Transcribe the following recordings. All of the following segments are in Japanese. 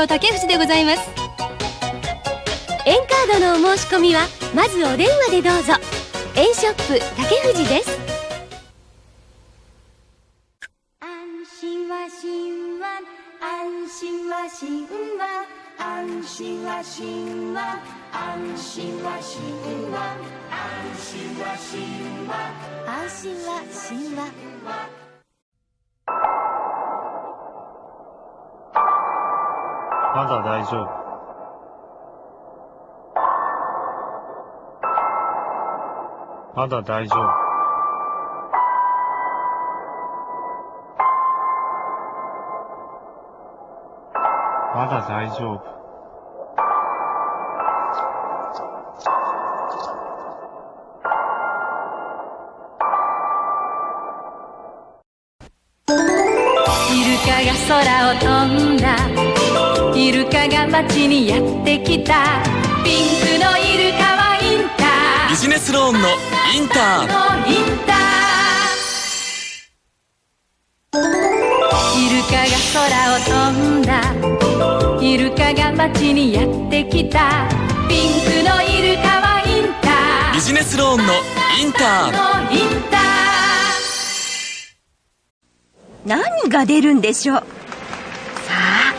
の竹藤でございます。円カードのお申し込みはまずお電話でどうぞ。円ショップ竹藤です。安心は神話安心は神話安心は神話安心は神話安心は神話安心は神話。まだ大丈夫。まだ大丈夫。まだ大丈夫。イルカが空を飛んだイルカが街にやってきた。ピンクのイルカはインター。ビジネスローンのインター。のインター。イルカが空を飛んだ。イルカが街にやってきた。ピンクのイルカはインタビジネスローンのインター。ーのインター。何が出るんでしょう？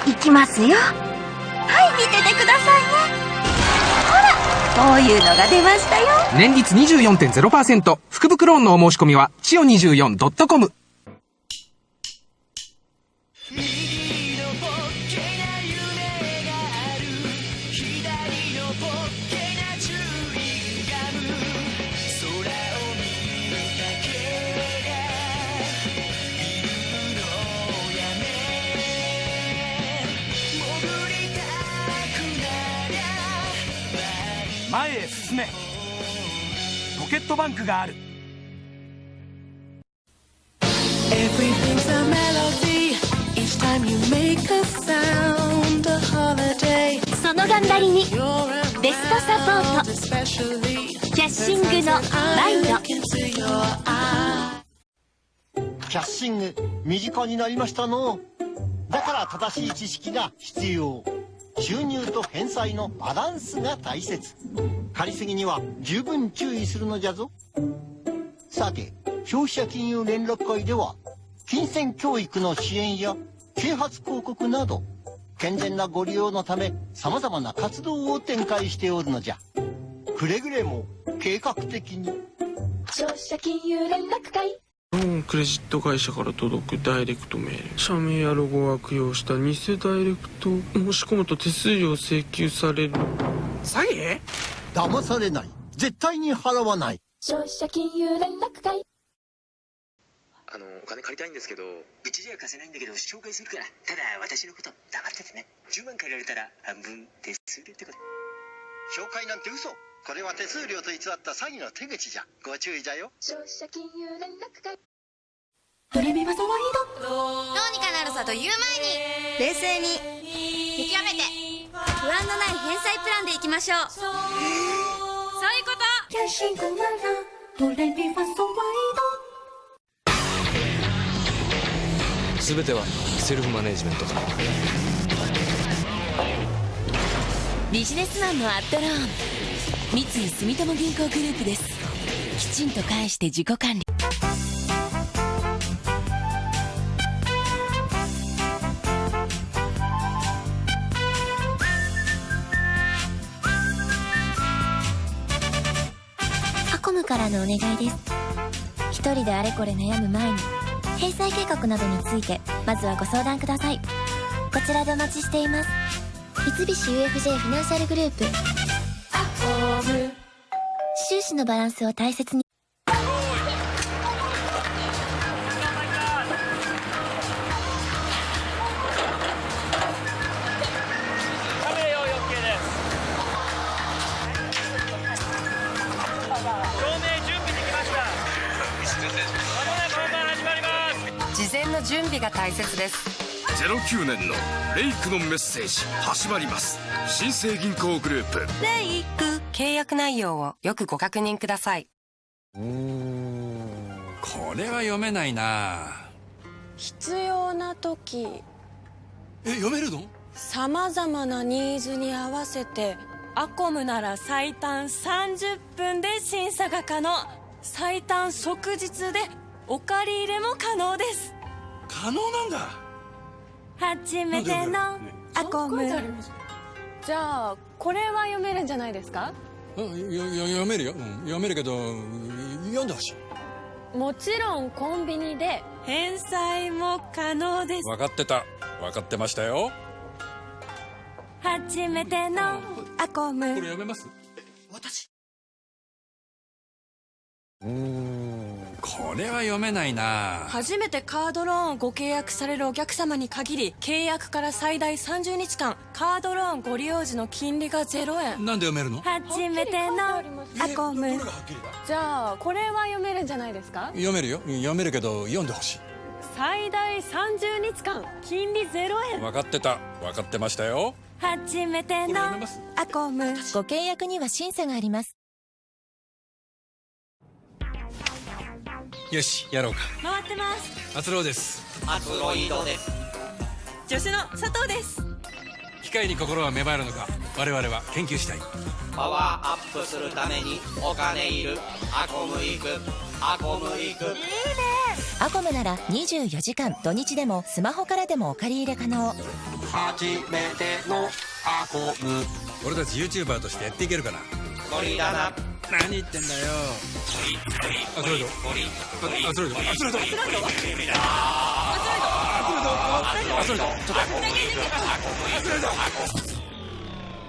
さあ行きますよ。はい見ててくださいね。ほらこういうのが出ましたよ。年率24.0%福袋ローンのお申し込みは千代 24.com その頑張りにベストサポート。キャッシングのワイド。キャッシング身近になりましたの。だから正しい知識が必要。収入と返済のバランスが大切。借りすぎには十分注意するのじゃぞ。さて消費者金融連絡会では金銭教育の支援や啓発広告など健全なご利用のため様々な活動を展開しておるのじゃ。くれぐれも計画的に。消費者金融連絡会。ローンクレジット会社から届くダイレクトメール社名やロゴを悪用した偽ダイレクト申し込むと手数料請求される詐欺？騙されない。絶対に払わない。消費者金融連絡会。あのお金借りたいんですけどうちじゃ貸せないんだけど紹介するからただ私のこと黙っててね。10万借りられたら半分手数料ってこと。紹介なんて嘘これは手数料と偽った詐欺の手口じゃ。ご注意じゃよ。消費者金融連絡会。ドレミファソワイド。どうにかなるさと言う前に。冷静に。見極めて。不安のない返済プランでいきましょう。そういうこと。キャッシングならドレミファソワ全てはセルフマネジメントだ。ビジネスマンのアットローン三井住友銀行グループです。きちんと返して自己管理。アコムからのお願いです。一人であれこれ悩む前に返済計画などについてまずはご相談ください。こちらでお待ちしています。三菱 UFJ フィナンシャルグループ。収支のバランスを大切に。事前の準備が大切です。09年のレイクのメッセージ始まります。新生銀行グループ。レイク契約内容をよくご確認ください。これは読めないな。必要な時。え読めるの？さまざまなニーズに合わせてアコムなら最短30分で審査が可能。最短即日でお借り入れも可能です。可能なんだ。初めてのアコムじゃあこれは読めるんじゃないですか？うんよよ読めるよ、うん、読めるけど読んでほしい。もちろんコンビニで返済も可能です。分かってた。分かってましたよ。初めてのアコム。これ読めます？私。うー。んこれは読めないな。初めてカードローンをご契約されるお客様に限り契約から最大30日間カードローンご利用時の金利が0円。なんで読めるの？初めてのアコム。じゃあこれは読めるんじゃないですか？読めるよ。読めるけど読んでほしい。最大30日間金利0円。分かってた。分かってましたよ。初めてのアコム。ご契約には審査がありますよしやろうか。回ってます。アツローです。アツロイドです。助手の佐藤です。機械に心は芽生えるのか我々は研究したい。パワーアップするためにお金いる。アコム行く。アコム行く。いいね。アコムなら24時間土日でもスマホからでもお借り入れ可能。初めてのアコム。俺たち YouTuber としてやっていけるかな。ゴリラな何言ってんだよ。アツロイドアツロイドアツロイドアツロイドアツロイドアツロイドちょっと。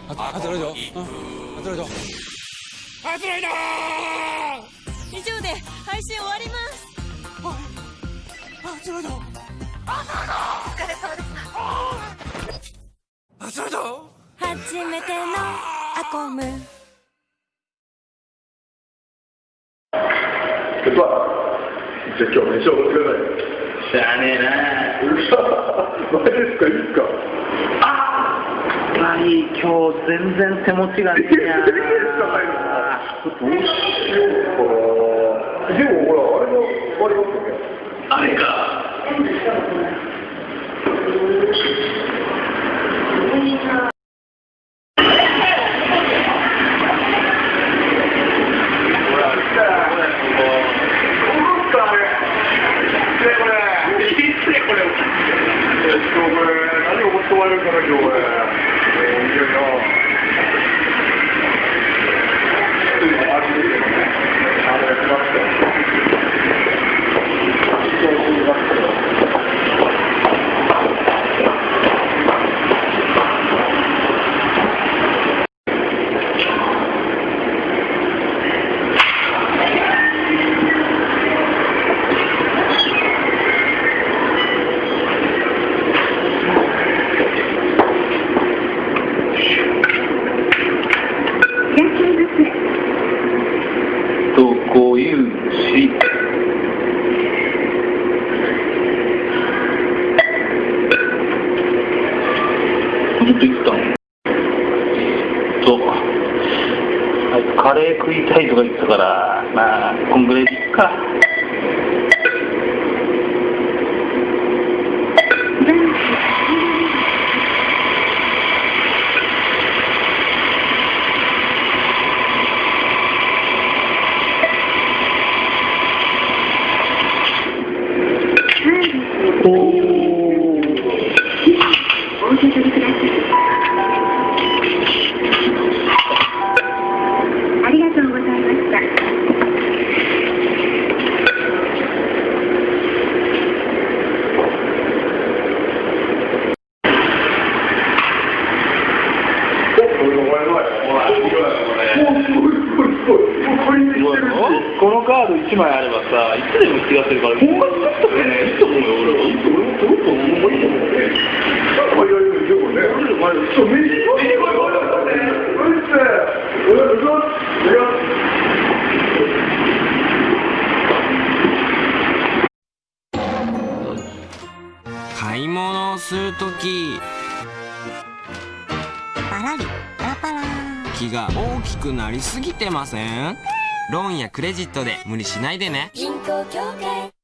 アツロイドアツロイドアツロイドアツロイドアスロイド以上で配信終わりますアツロイドアスロイドお疲れ様でしたアツロイド初めてのアコム今日飯をおごってください。しゃあねえなうるさマジですか？いいっすか？あっぱり今日全然手持ちがねえやいいですか？入るのどうしようか？なでもほら、あれがありますよね。あれか？ったからまあこんぐらいでいっかありがとうございました。このカード1枚あればさ、いつでも気がするから、ほんまに使ったらね、いいと思うよ、俺は。いいと思うよ、いいと思うよ、いいと思うよ。いやいや、でもね、俺ら前、そう、飯、飯、これ、これ、これ、これ、うっせえ、お願いします。お願いします。買い物をするとき気が大きくなりすぎてません？ローンやクレジットで無理しないでね。銀行協会。